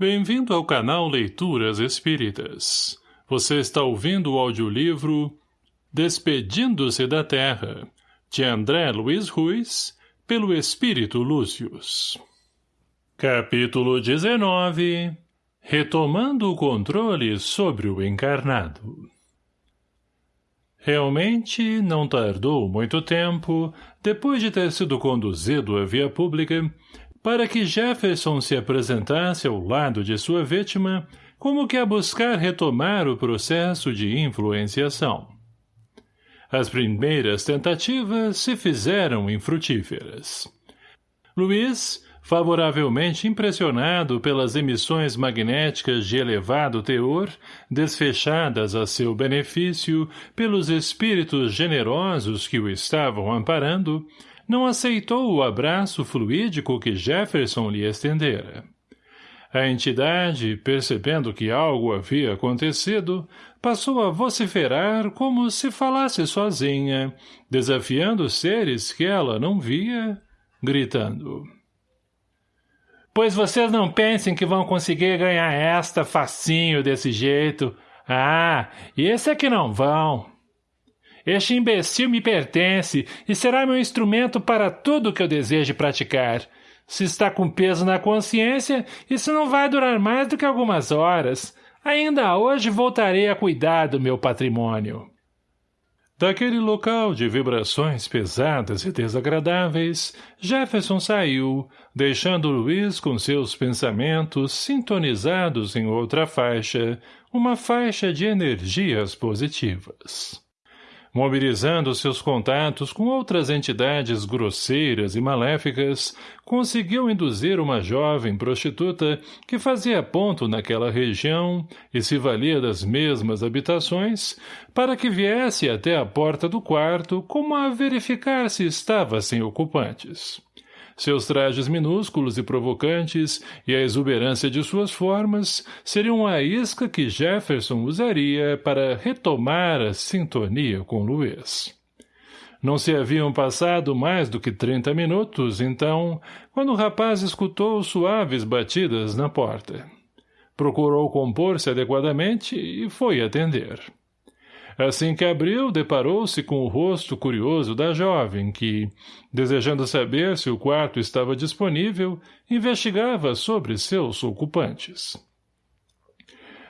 Bem-vindo ao canal Leituras Espíritas. Você está ouvindo o audiolivro Despedindo-se da Terra, de André Luiz Ruiz, pelo Espírito Lúcius. Capítulo 19 Retomando o controle sobre o encarnado Realmente, não tardou muito tempo, depois de ter sido conduzido à via pública, para que Jefferson se apresentasse ao lado de sua vítima, como que a buscar retomar o processo de influenciação. As primeiras tentativas se fizeram infrutíferas. Luiz, favoravelmente impressionado pelas emissões magnéticas de elevado teor, desfechadas a seu benefício pelos espíritos generosos que o estavam amparando, não aceitou o abraço fluídico que Jefferson lhe estendera. A entidade, percebendo que algo havia acontecido, passou a vociferar como se falasse sozinha, desafiando seres que ela não via, gritando. Pois vocês não pensem que vão conseguir ganhar esta facinho desse jeito. Ah, esse é que não vão. Este imbecil me pertence e será meu instrumento para tudo que eu deseje praticar. Se está com peso na consciência, isso não vai durar mais do que algumas horas. Ainda hoje voltarei a cuidar do meu patrimônio. Daquele local de vibrações pesadas e desagradáveis, Jefferson saiu, deixando Luiz com seus pensamentos sintonizados em outra faixa, uma faixa de energias positivas mobilizando seus contatos com outras entidades grosseiras e maléficas, conseguiu induzir uma jovem prostituta que fazia ponto naquela região e se valia das mesmas habitações para que viesse até a porta do quarto como a verificar se estava sem ocupantes. Seus trajes minúsculos e provocantes e a exuberância de suas formas seriam a isca que Jefferson usaria para retomar a sintonia com Luiz. Não se haviam passado mais do que trinta minutos, então, quando o rapaz escutou suaves batidas na porta. Procurou compor-se adequadamente e foi atender. Assim que abriu, deparou-se com o rosto curioso da jovem, que, desejando saber se o quarto estava disponível, investigava sobre seus ocupantes.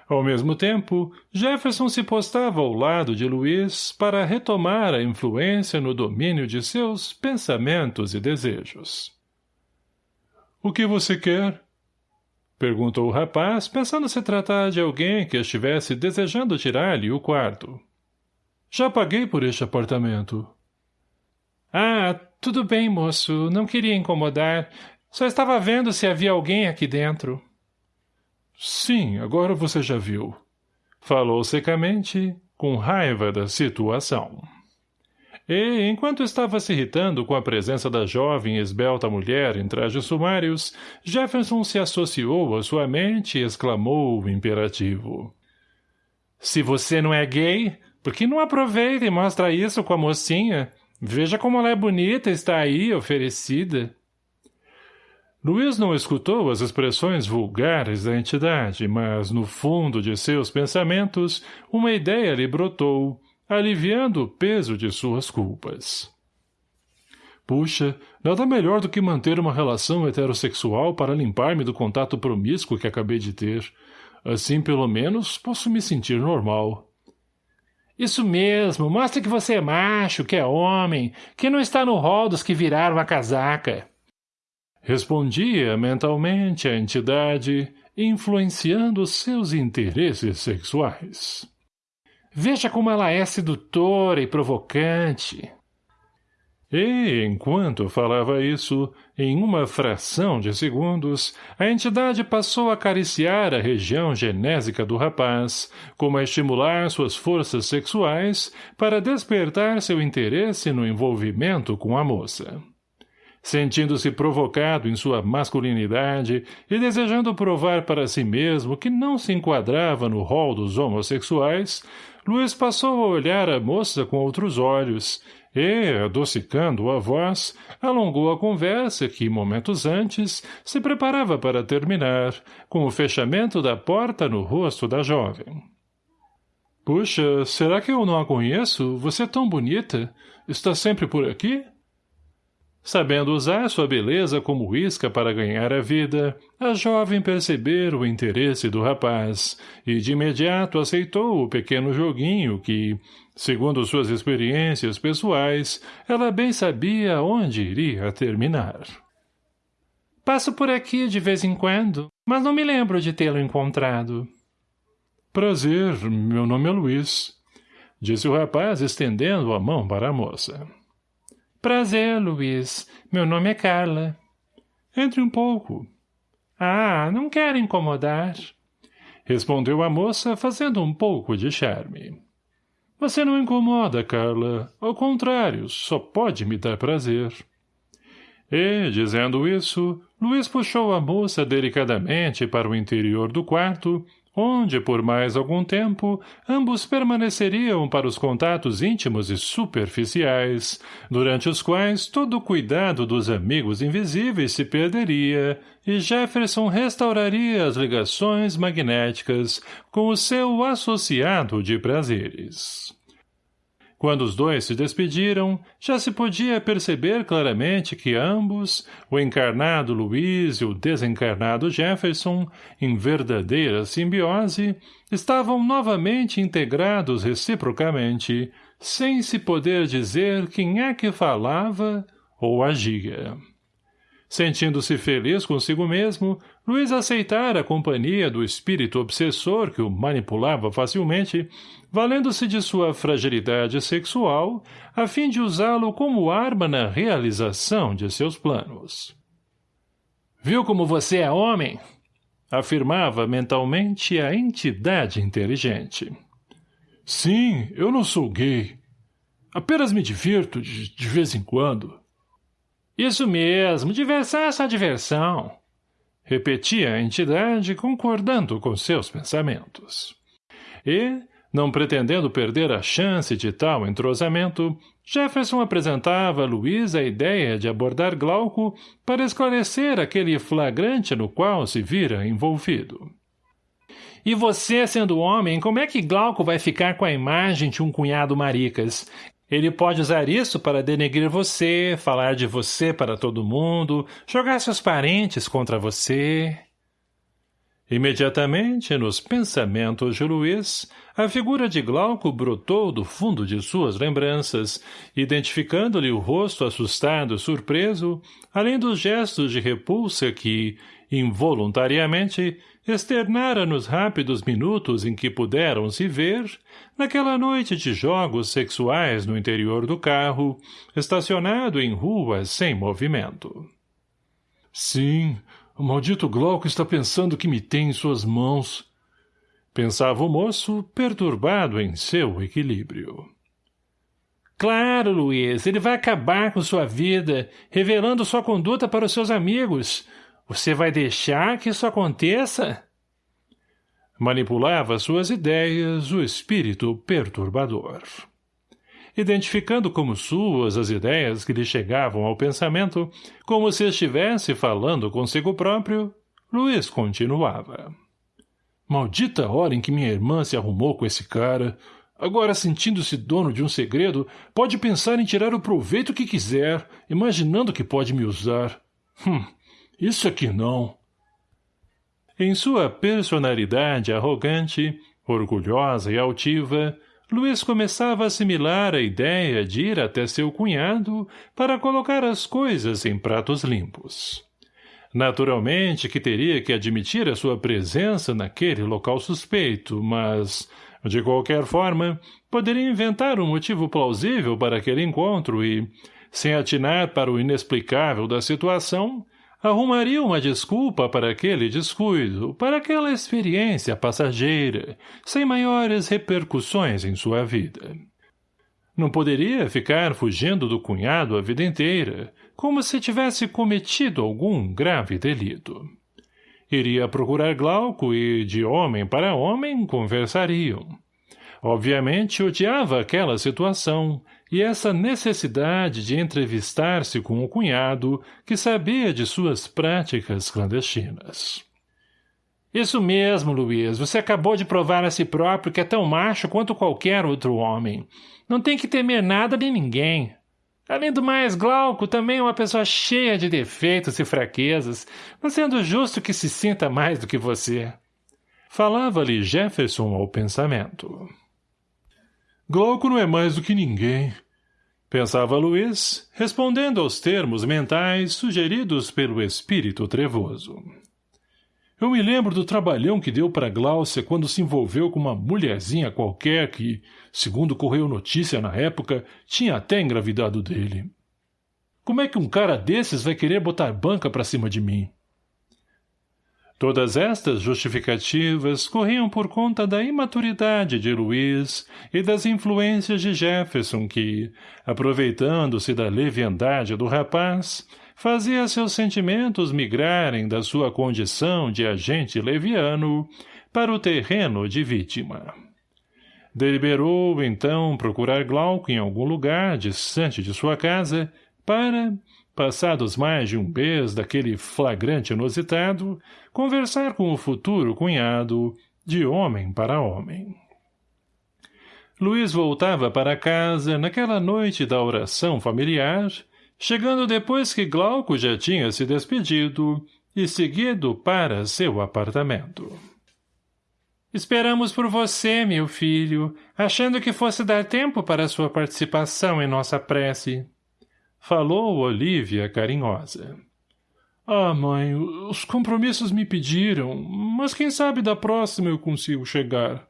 Ao mesmo tempo, Jefferson se postava ao lado de Luiz para retomar a influência no domínio de seus pensamentos e desejos. — O que você quer? — perguntou o rapaz, pensando se tratar de alguém que estivesse desejando tirar-lhe o quarto. Já paguei por este apartamento. Ah, tudo bem, moço. Não queria incomodar. Só estava vendo se havia alguém aqui dentro. Sim, agora você já viu. Falou secamente, com raiva da situação. E, enquanto estava se irritando com a presença da jovem e esbelta mulher em trajes sumários, Jefferson se associou à sua mente e exclamou imperativo. Se você não é gay, por que não aproveita e mostra isso com a mocinha? Veja como ela é bonita está aí, oferecida. Luiz não escutou as expressões vulgares da entidade, mas, no fundo de seus pensamentos, uma ideia lhe brotou, aliviando o peso de suas culpas. Puxa, nada melhor do que manter uma relação heterossexual para limpar-me do contato promíscuo que acabei de ter. Assim, pelo menos, posso me sentir normal. Isso mesmo, mostre que você é macho, que é homem, que não está no rol dos que viraram a casaca. Respondia mentalmente a entidade, influenciando seus interesses sexuais. Veja como ela é sedutora e provocante. E, enquanto falava isso, em uma fração de segundos, a entidade passou a acariciar a região genésica do rapaz, como a estimular suas forças sexuais para despertar seu interesse no envolvimento com a moça. Sentindo-se provocado em sua masculinidade e desejando provar para si mesmo que não se enquadrava no rol dos homossexuais, Luiz passou a olhar a moça com outros olhos, E, adocicando a voz, alongou a conversa que, momentos antes, se preparava para terminar, com o fechamento da porta no rosto da jovem. Puxa, será que eu não a conheço? Você é tão bonita. Está sempre por aqui? Sabendo usar sua beleza como isca para ganhar a vida, a jovem percebeu o interesse do rapaz e de imediato aceitou o pequeno joguinho que, segundo suas experiências pessoais, ela bem sabia onde iria terminar. Passo por aqui de vez em quando, mas não me lembro de tê-lo encontrado. Prazer, meu nome é Luiz, disse o rapaz estendendo a mão para a moça. Prazer, Luiz. Meu nome é Carla. Entre um pouco. Ah, não quero incomodar. Respondeu a moça, fazendo um pouco de charme. Você não incomoda, Carla. Ao contrário, só pode me dar prazer. E, dizendo isso, Luiz puxou a moça delicadamente para o interior do quarto onde, por mais algum tempo, ambos permaneceriam para os contatos íntimos e superficiais, durante os quais todo o cuidado dos amigos invisíveis se perderia e Jefferson restauraria as ligações magnéticas com o seu associado de prazeres. Quando os dois se despediram, já se podia perceber claramente que ambos, o encarnado Luiz e o desencarnado Jefferson, em verdadeira simbiose, estavam novamente integrados reciprocamente, sem se poder dizer quem é que falava ou agia. Sentindo-se feliz consigo mesmo, Luiz aceitara a companhia do espírito obsessor que o manipulava facilmente, valendo-se de sua fragilidade sexual, a fim de usá-lo como arma na realização de seus planos. Viu como você é homem? Afirmava mentalmente a entidade inteligente. Sim, eu não sou gay. Apenas me divirto de, de vez em quando. Isso mesmo, diversão é só diversão. Repetia a entidade, concordando com seus pensamentos. E, não pretendendo perder a chance de tal entrosamento, Jefferson apresentava a Luiz a ideia de abordar Glauco para esclarecer aquele flagrante no qual se vira envolvido. E você, sendo homem, como é que Glauco vai ficar com a imagem de um cunhado maricas? Ele pode usar isso para denegrir você, falar de você para todo mundo, jogar seus parentes contra você. Imediatamente, nos pensamentos de Luiz, a figura de Glauco brotou do fundo de suas lembranças, identificando-lhe o rosto assustado e surpreso, além dos gestos de repulsa que, involuntariamente, externara nos rápidos minutos em que puderam se ver, naquela noite de jogos sexuais no interior do carro, estacionado em ruas sem movimento. Sim, o maldito Glauco está pensando que me tem em suas mãos. Pensava o moço, perturbado em seu equilíbrio. Claro, Luiz, ele vai acabar com sua vida, revelando sua conduta para os seus amigos, você vai deixar que isso aconteça? Manipulava suas ideias o espírito perturbador. Identificando como suas as ideias que lhe chegavam ao pensamento, como se estivesse falando consigo próprio, Luiz continuava. Maldita hora em que minha irmã se arrumou com esse cara. Agora, sentindo-se dono de um segredo, pode pensar em tirar o proveito que quiser, imaginando que pode me usar. Hum, isso aqui não. Em sua personalidade arrogante, orgulhosa e altiva, Luiz começava a assimilar a ideia de ir até seu cunhado para colocar as coisas em pratos limpos. Naturalmente que teria que admitir a sua presença naquele local suspeito, mas, de qualquer forma, poderia inventar um motivo plausível para aquele encontro e, sem atinar para o inexplicável da situação, arrumaria uma desculpa para aquele descuido, para aquela experiência passageira, sem maiores repercussões em sua vida. Não poderia ficar fugindo do cunhado a vida inteira, como se tivesse cometido algum grave delito. Iria procurar Glauco e, de homem para homem, conversariam. Obviamente odiava aquela situação e essa necessidade de entrevistar-se com o cunhado que sabia de suas práticas clandestinas. Isso mesmo, Luiz. Você acabou de provar a si próprio que é tão macho quanto qualquer outro homem. Não tem que temer nada de ninguém. Além do mais, Glauco também é uma pessoa cheia de defeitos e fraquezas, não sendo justo que se sinta mais do que você. Falava-lhe Jefferson ao pensamento. Glauco não é mais do que ninguém, pensava Luiz, respondendo aos termos mentais sugeridos pelo espírito trevoso. Eu me lembro do trabalhão que deu para Gláucia quando se envolveu com uma mulherzinha qualquer que, segundo correu notícia na época, tinha até engravidado dele. Como é que um cara desses vai querer botar banca pra cima de mim? Todas estas justificativas corriam por conta da imaturidade de Luiz e das influências de Jefferson que, aproveitando-se da leviandade do rapaz, fazia seus sentimentos migrarem da sua condição de agente leviano para o terreno de vítima. Deliberou, então, procurar Glauco em algum lugar distante de sua casa para, passados mais de um mês daquele flagrante inusitado, conversar com o futuro cunhado, de homem para homem. Luiz voltava para casa naquela noite da oração familiar chegando depois que Glauco já tinha se despedido e seguido para seu apartamento. Esperamos por você, meu filho, achando que fosse dar tempo para sua participação em nossa prece. Falou Olívia carinhosa. Ah, mãe, os compromissos me pediram, mas quem sabe da próxima eu consigo chegar.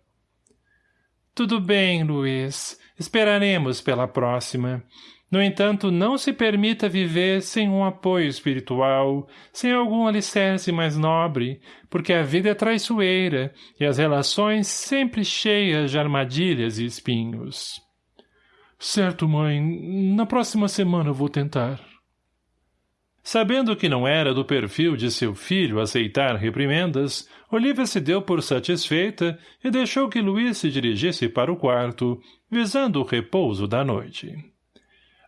Tudo bem, Luiz. Esperaremos pela próxima. No entanto, não se permita viver sem um apoio espiritual, sem algum alicerce mais nobre, porque a vida é traiçoeira e as relações sempre cheias de armadilhas e espinhos. Certo, mãe. Na próxima semana vou tentar. Sabendo que não era do perfil de seu filho aceitar reprimendas, Olivia se deu por satisfeita e deixou que Luiz se dirigisse para o quarto, visando o repouso da noite.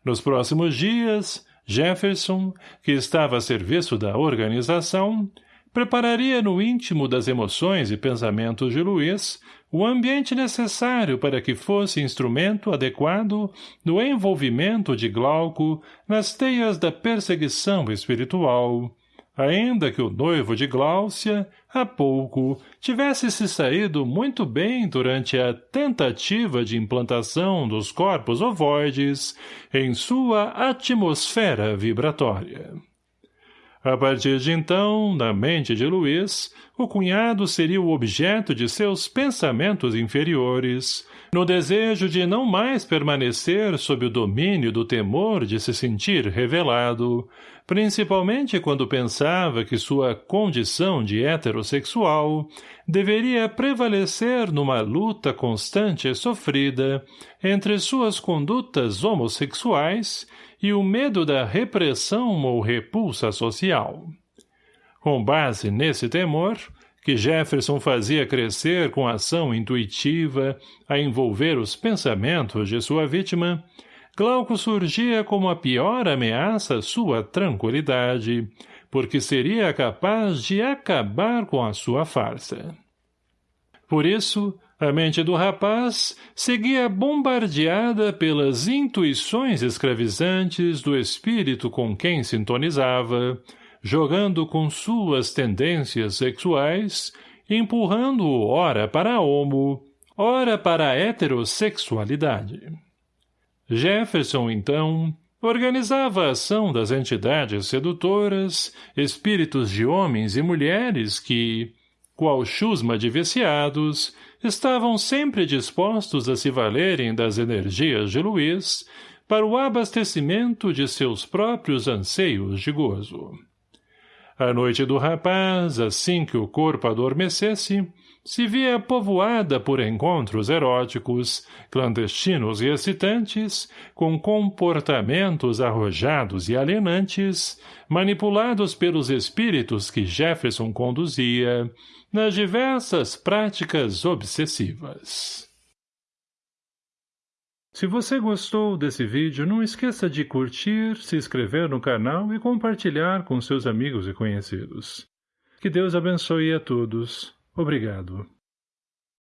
Nos próximos dias, Jefferson, que estava a serviço da organização, prepararia no íntimo das emoções e pensamentos de Luiz o ambiente necessário para que fosse instrumento adequado no envolvimento de Glauco nas teias da perseguição espiritual, ainda que o noivo de Gláucia, há pouco, tivesse se saído muito bem durante a tentativa de implantação dos corpos ovoides em sua atmosfera vibratória. A partir de então, na mente de Luiz, o cunhado seria o objeto de seus pensamentos inferiores, no desejo de não mais permanecer sob o domínio do temor de se sentir revelado, principalmente quando pensava que sua condição de heterossexual deveria prevalecer numa luta constante e sofrida entre suas condutas homossexuais e o medo da repressão ou repulsa social. Com base nesse temor, que Jefferson fazia crescer com ação intuitiva a envolver os pensamentos de sua vítima, Glauco surgia como a pior ameaça à sua tranquilidade, porque seria capaz de acabar com a sua farsa. Por isso, a mente do rapaz seguia bombardeada pelas intuições escravizantes do espírito com quem sintonizava, jogando com suas tendências sexuais, empurrando-o ora para a homo, ora para a heterossexualidade. Jefferson, então, organizava a ação das entidades sedutoras, espíritos de homens e mulheres que, qual chusma de viciados, estavam sempre dispostos a se valerem das energias de Luiz para o abastecimento de seus próprios anseios de gozo. A noite do rapaz, assim que o corpo adormecesse, se via povoada por encontros eróticos, clandestinos e excitantes, com comportamentos arrojados e alienantes, manipulados pelos espíritos que Jefferson conduzia, nas diversas práticas obsessivas. Se você gostou desse vídeo, não esqueça de curtir, se inscrever no canal e compartilhar com seus amigos e conhecidos. Que Deus abençoe a todos. Obrigado.